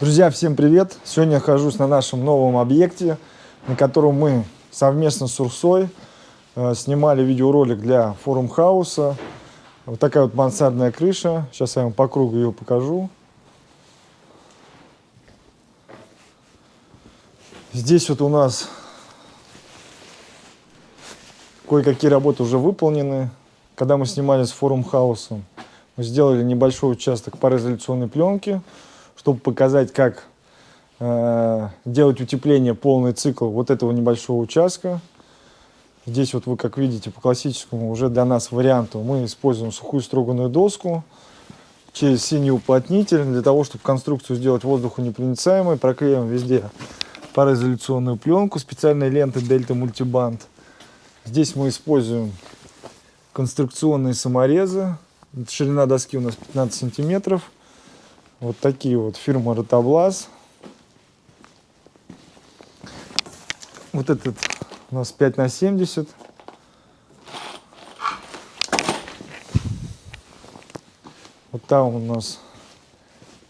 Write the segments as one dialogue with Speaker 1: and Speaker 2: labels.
Speaker 1: Друзья, всем привет! Сегодня я нахожусь на нашем новом объекте, на котором мы совместно с Урсой э, снимали видеоролик для форум хауса. Вот такая вот мансардная крыша. Сейчас я вам по кругу ее покажу. Здесь вот у нас кое-какие работы уже выполнены. Когда мы снимали с форум хаусом, мы сделали небольшой участок пароизоляционной пленки – чтобы показать, как э, делать утепление, полный цикл вот этого небольшого участка. Здесь вот вы, как видите, по классическому уже для нас варианту мы используем сухую строганную доску через синий уплотнитель для того, чтобы конструкцию сделать воздухонепроницаемой. Проклеим везде пароизоляционную пленку специальной ленты Delta Multiband. Здесь мы используем конструкционные саморезы. Ширина доски у нас 15 сантиметров. Вот такие вот фирма Ротоблаз. Вот этот у нас 5 на 70. Вот там у нас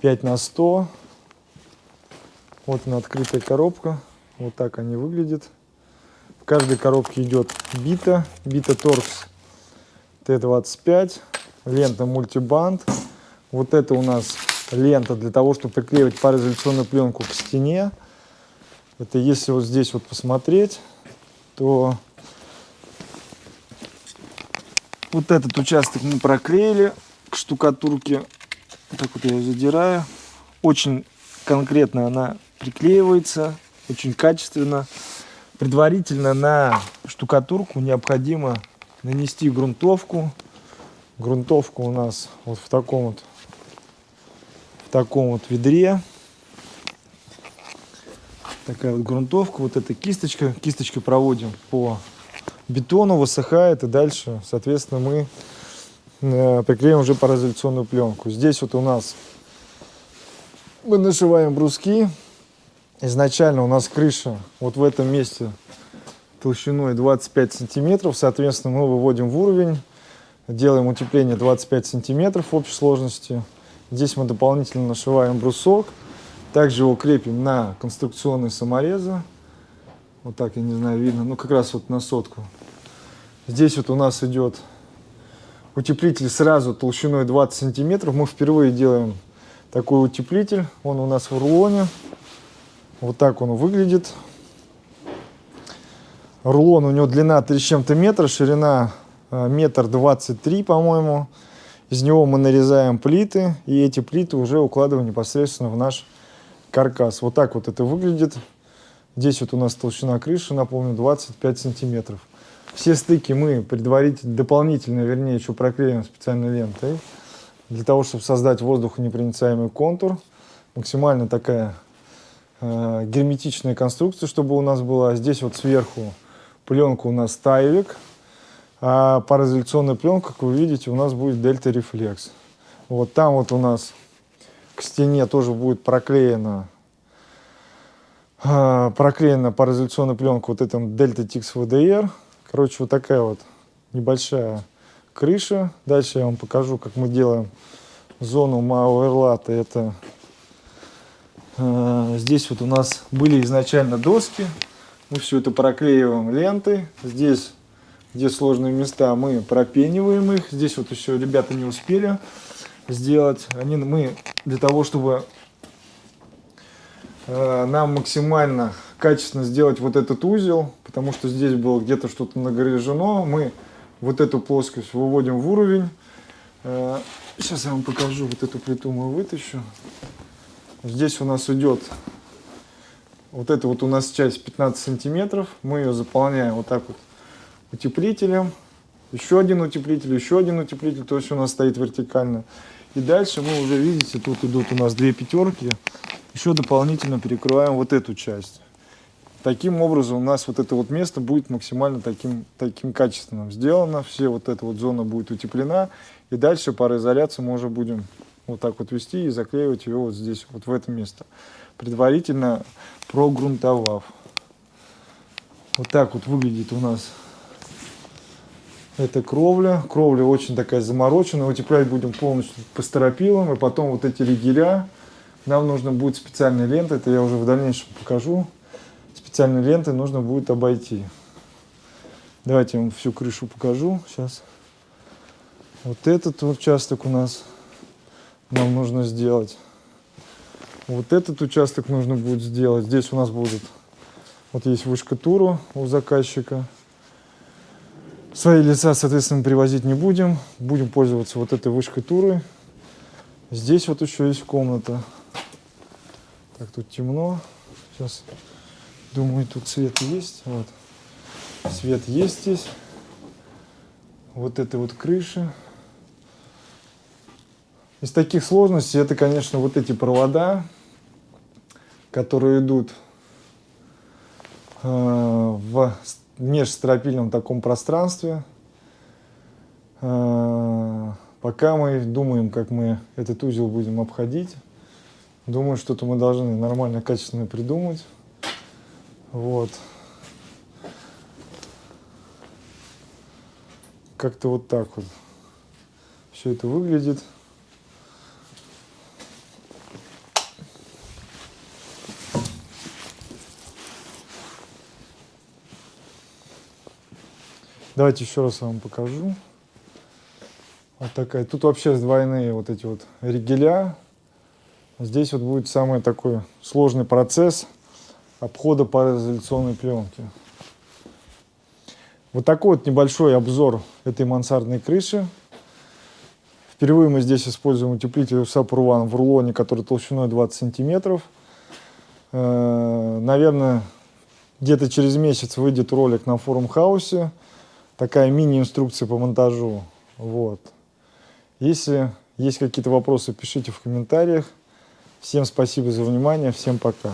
Speaker 1: 5 на 100. Вот она открытая коробка. Вот так они выглядят. В каждой коробке идет бита. Бита Торкс Т25. Лента мультибанд. Вот это у нас лента для того, чтобы приклеивать пароизоляционную пленку к стене. Это если вот здесь вот посмотреть, то вот этот участок мы проклеили к штукатурке. Так вот я ее задираю. Очень конкретно она приклеивается, очень качественно. Предварительно на штукатурку необходимо нанести грунтовку. Грунтовка у нас вот в таком вот таком вот ведре. Такая вот грунтовка, вот эта кисточка. Кисточкой проводим по бетону, высыхает, и дальше, соответственно, мы э, приклеим уже пароизоляционную пленку. Здесь вот у нас мы нашиваем бруски. Изначально у нас крыша вот в этом месте толщиной 25 сантиметров. Соответственно, мы выводим в уровень, делаем утепление 25 сантиметров в общей сложности. Здесь мы дополнительно нашиваем брусок. Также его крепим на конструкционные саморезы. Вот так, я не знаю, видно. Ну, как раз вот на сотку. Здесь вот у нас идет утеплитель сразу толщиной 20 сантиметров. Мы впервые делаем такой утеплитель. Он у нас в рулоне. Вот так он выглядит. Рулон у него длина 3 с чем-то метра, ширина э, метр двадцать три, по-моему. Из него мы нарезаем плиты, и эти плиты уже укладываем непосредственно в наш каркас. Вот так вот это выглядит. Здесь вот у нас толщина крыши, напомню, 25 сантиметров. Все стыки мы предварительно, дополнительно, вернее, еще проклеим специальной лентой, для того, чтобы создать воздухонепроницаемый контур. Максимально такая э, герметичная конструкция, чтобы у нас была. Здесь вот сверху пленка у нас тайлик, а пароизоляционная пленка, как вы видите, у нас будет Дельта Reflex. Вот там вот у нас к стене тоже будет проклеена, а, проклеена пароизоляционная пленка вот этим Delta Tix VDR. Короче, вот такая вот небольшая крыша. Дальше я вам покажу, как мы делаем зону Мауэрлата. Это э, здесь вот у нас были изначально доски. Мы все это проклеиваем лентой. Здесь где сложные места, мы пропениваем их. Здесь вот еще ребята не успели сделать. Они, мы для того, чтобы э, нам максимально качественно сделать вот этот узел, потому что здесь было где-то что-то нагрежено, мы вот эту плоскость выводим в уровень. Э, сейчас я вам покажу, вот эту плиту мы вытащу. Здесь у нас идет вот это вот у нас часть 15 сантиметров, мы ее заполняем вот так вот утеплителем, еще один утеплитель, еще один утеплитель, то есть у нас стоит вертикально. И дальше мы уже видите, тут идут у нас две пятерки, еще дополнительно перекрываем вот эту часть. Таким образом у нас вот это вот место будет максимально таким, таким качественным сделано, все вот эта вот зона будет утеплена, и дальше пароизоляцию мы уже будем вот так вот вести и заклеивать ее вот здесь, вот в это место, предварительно прогрунтовав. Вот так вот выглядит у нас это кровля. Кровля очень такая замороченная. Утеплять будем полностью по стропилам. И потом вот эти ригеля, нам нужно будет специальной лентой, это я уже в дальнейшем покажу. Специальной лентой нужно будет обойти. Давайте я вам всю крышу покажу сейчас. Вот этот участок у нас нам нужно сделать. Вот этот участок нужно будет сделать. Здесь у нас будет, вот есть вышка туру у заказчика. Свои леса, соответственно, привозить не будем. Будем пользоваться вот этой вышкой туры. Здесь вот еще есть комната. Так, тут темно. Сейчас, думаю, тут свет есть. Вот. Свет есть здесь. Вот это вот крыша. Из таких сложностей это, конечно, вот эти провода, которые идут э, в межстропильном таком пространстве. Э, пока мы думаем, как мы этот узел будем обходить. Думаю, что-то мы должны нормально, качественно придумать. Вот. Как-то вот так вот все это выглядит. Давайте еще раз вам покажу. Вот такая. Тут вообще двойные вот эти вот ригеля. Здесь вот будет самый такой сложный процесс обхода пароизоляционной пленки. Вот такой вот небольшой обзор этой мансардной крыши. Впервые мы здесь используем утеплитель Сапурван в рулоне, который толщиной 20 сантиметров. Э, наверное, где-то через месяц выйдет ролик на форум хаусе такая мини-инструкция по монтажу. Вот. Если есть какие-то вопросы, пишите в комментариях. Всем спасибо за внимание, всем пока.